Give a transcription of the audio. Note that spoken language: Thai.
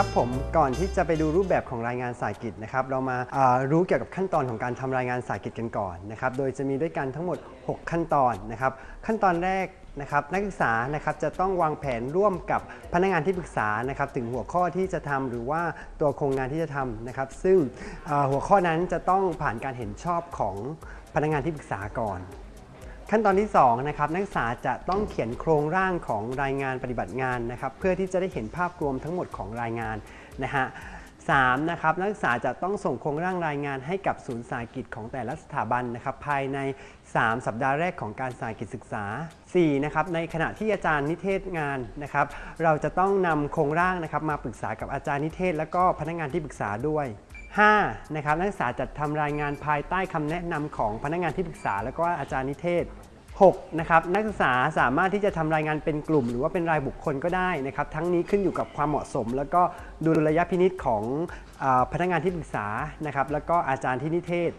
ครับผมก่อนที่จะไปดูรูปแบบของรายงานสายกิจนะครับเรามาเอ่อรู้เกี่ยวกับขั้นตอนของการทำรายงานสายกิจกันก่อนนะครับโดยจะมีด้วยกันทั้งหมด 6 ขั้นตอนนะครับขั้นตอนแรกนะครับนักศึกษานะครับจะต้องวางแผนร่วมกับพนักงานที่ปรึกษานะครับถึงหัวข้อที่จะทำหรือว่าตัวโครงงานที่จะทำนะครับ ซึ่งหัวข้อนั้นจะต้องผ่านการเห็นชอบของพนักงานที่ปรึกษาก่อน ขั้นตอนที่2นะครับนักศึกษาจะต้องเขียนโครงร่างของรายงานปฏิบัติงานนะครับเพื่อที่จะได้เห็นภาพรวมทั้งหมดของรายงานนะฮะ สามนะครับนักศึกษาจะต้องส่งโครงร่างรายงานให้กับศูนย์สาหกิจของแต่ละสถาบันนะครับภายใน 3 สัปดาห์แรกของการสาหกิจศึกษา4นะครับในขณะที่อาจารย์นิเทศงานนะครับเราจะต้องนำโครงร่างนะครับมาปรึกษากับอาจารย์นิเทศ และก็พนักงานที่ปรึกษาด้วย5นะครับนักศึกษาจัดทำรายงานภายใต้คำแนะนำของพนักงานที่ปรึกษา และก็อาจารย์นิเทศ 6นะครับนักศึกษาสามารถที่จะทำรายงานเป็นกลุ่ม หรือว่าเป็นรายบุคคลก็ได้นะครับทั้งนี้ขึ้นอยู่กับความเหมาะสม แล้วก็ดุลยพินิษของอพนักงานที่ปรึกษานะครับแล้วก็อาจารย์ที่นิเทศ